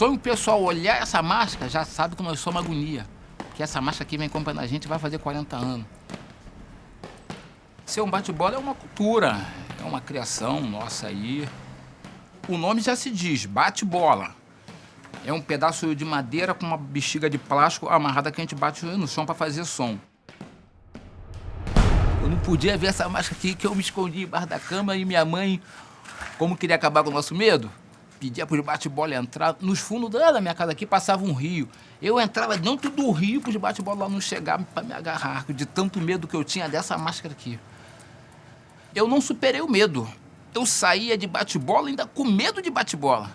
sonho o pessoal olhar essa máscara, já sabe que nós somos agonia. Que essa máscara aqui vem acompanhando a gente vai fazer 40 anos. Ser um bate-bola é uma cultura, é uma criação nossa aí. O nome já se diz, bate-bola. É um pedaço de madeira com uma bexiga de plástico amarrada que a gente bate no chão para fazer som. Eu não podia ver essa máscara aqui que eu me escondi embaixo da cama e minha mãe, como queria acabar com o nosso medo, pedia para os bate-bola entrar. Nos fundos da minha casa aqui passava um rio. Eu entrava dentro do rio para os bate-bola não chegar para me agarrar, de tanto medo que eu tinha dessa máscara aqui. Eu não superei o medo. Eu saía de bate-bola ainda com medo de bate-bola.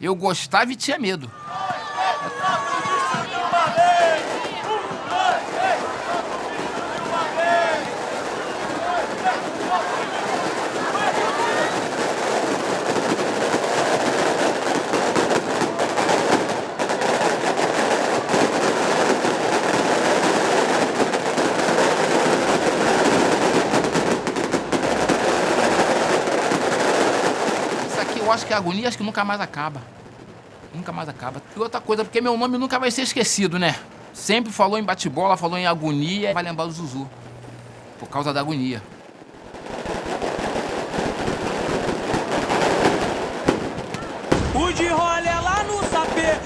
Eu gostava e tinha medo. Eu acho que a agonia acho que nunca mais acaba. Nunca mais acaba. E outra coisa, porque meu nome nunca vai ser esquecido, né? Sempre falou em bate-bola, falou em agonia, vai lembrar do Zuzu. Por causa da agonia. O de rolê lá no sapê,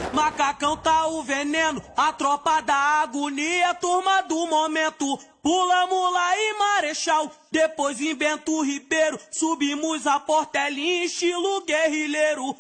macacão tá o veneno, a tropa da agonia, turma do momento. Pula Mula e Marechal, depois invento Ribeiro, subimos a Portelinha estilo guerrilheiro.